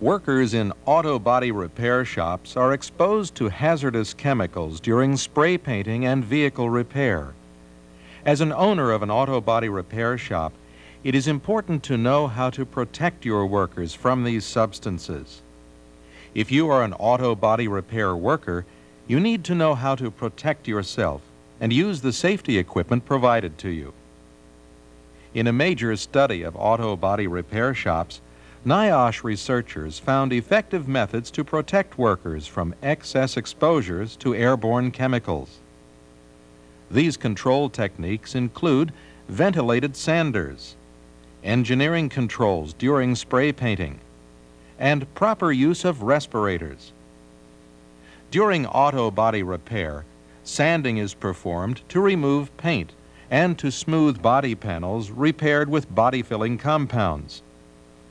Workers in auto body repair shops are exposed to hazardous chemicals during spray painting and vehicle repair. As an owner of an auto body repair shop, it is important to know how to protect your workers from these substances. If you are an auto body repair worker, you need to know how to protect yourself and use the safety equipment provided to you. In a major study of auto body repair shops, NIOSH researchers found effective methods to protect workers from excess exposures to airborne chemicals. These control techniques include ventilated sanders, engineering controls during spray painting, and proper use of respirators. During auto body repair, sanding is performed to remove paint and to smooth body panels repaired with body-filling compounds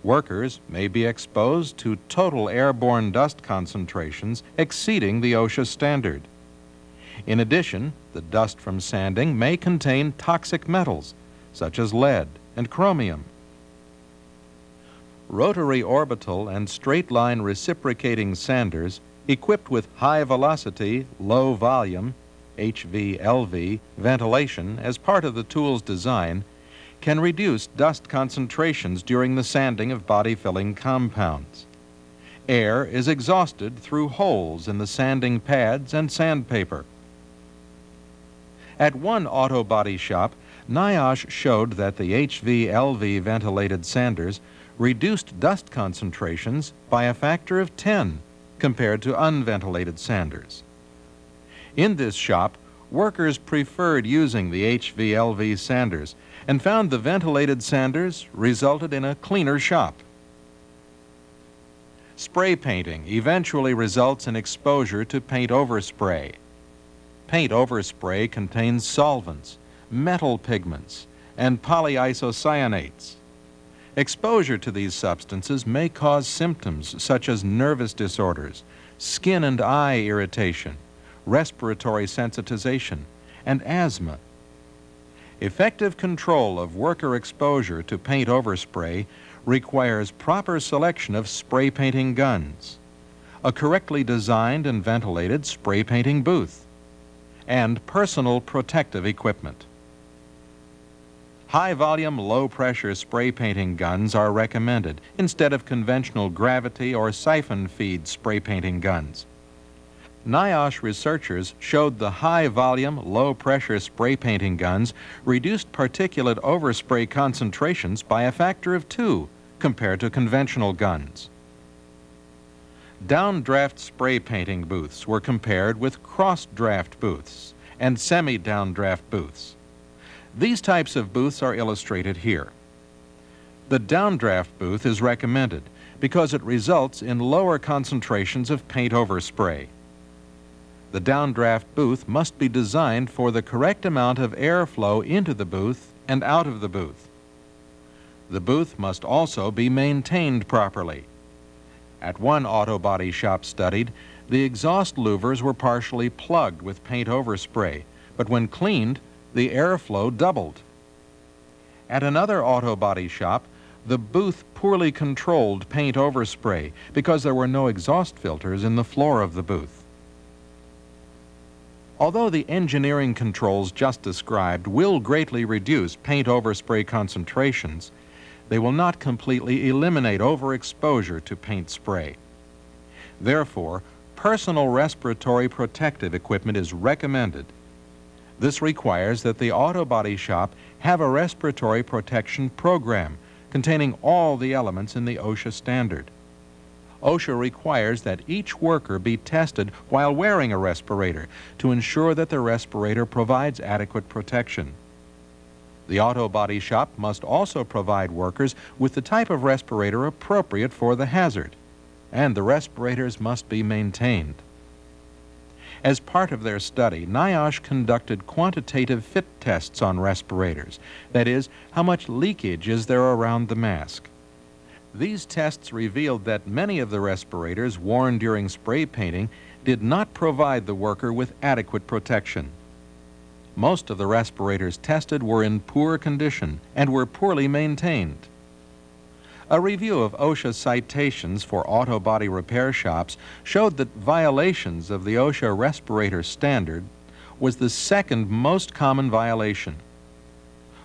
workers may be exposed to total airborne dust concentrations exceeding the OSHA standard. In addition, the dust from sanding may contain toxic metals, such as lead and chromium. Rotary orbital and straight line reciprocating sanders equipped with high velocity, low volume, HVLV, ventilation as part of the tool's design can reduce dust concentrations during the sanding of body-filling compounds. Air is exhausted through holes in the sanding pads and sandpaper. At one auto body shop, NIOSH showed that the HVLV ventilated sanders reduced dust concentrations by a factor of 10 compared to unventilated sanders. In this shop, workers preferred using the HVLV sanders and found the ventilated sanders resulted in a cleaner shop. Spray painting eventually results in exposure to paint overspray. Paint overspray contains solvents, metal pigments, and polyisocyanates. Exposure to these substances may cause symptoms such as nervous disorders, skin and eye irritation, respiratory sensitization, and asthma. Effective control of worker exposure to paint overspray requires proper selection of spray painting guns, a correctly designed and ventilated spray painting booth, and personal protective equipment. High-volume, low-pressure spray painting guns are recommended instead of conventional gravity or siphon feed spray painting guns. NIOSH researchers showed the high-volume, low-pressure spray painting guns reduced particulate overspray concentrations by a factor of two compared to conventional guns. Downdraft spray painting booths were compared with cross-draft booths and semi-downdraft booths. These types of booths are illustrated here. The downdraft booth is recommended because it results in lower concentrations of paint overspray. The downdraft booth must be designed for the correct amount of airflow into the booth and out of the booth. The booth must also be maintained properly. At one auto body shop studied, the exhaust louvers were partially plugged with paint overspray, but when cleaned, the airflow doubled. At another auto body shop, the booth poorly controlled paint overspray because there were no exhaust filters in the floor of the booth. Although the engineering controls just described will greatly reduce paint overspray concentrations, they will not completely eliminate overexposure to paint spray. Therefore, personal respiratory protective equipment is recommended. This requires that the auto body shop have a respiratory protection program containing all the elements in the OSHA standard. OSHA requires that each worker be tested while wearing a respirator to ensure that the respirator provides adequate protection. The auto body shop must also provide workers with the type of respirator appropriate for the hazard, and the respirators must be maintained. As part of their study, NIOSH conducted quantitative fit tests on respirators, that is, how much leakage is there around the mask. These tests revealed that many of the respirators worn during spray painting did not provide the worker with adequate protection. Most of the respirators tested were in poor condition and were poorly maintained. A review of OSHA citations for auto body repair shops showed that violations of the OSHA respirator standard was the second most common violation.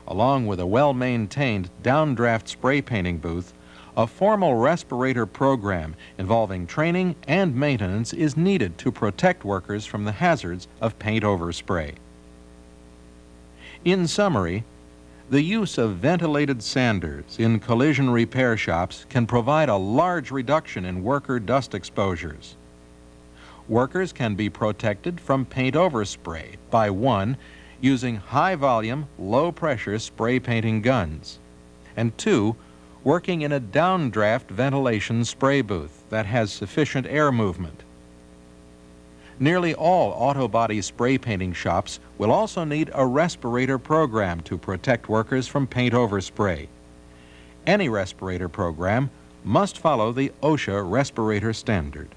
Along with a well-maintained downdraft spray painting booth, a formal respirator program involving training and maintenance is needed to protect workers from the hazards of paint overspray. In summary, the use of ventilated sanders in collision repair shops can provide a large reduction in worker dust exposures. Workers can be protected from paint overspray by one, using high volume, low pressure spray painting guns, and two, working in a downdraft ventilation spray booth that has sufficient air movement. Nearly all auto body spray painting shops will also need a respirator program to protect workers from paint overspray. Any respirator program must follow the OSHA respirator standard.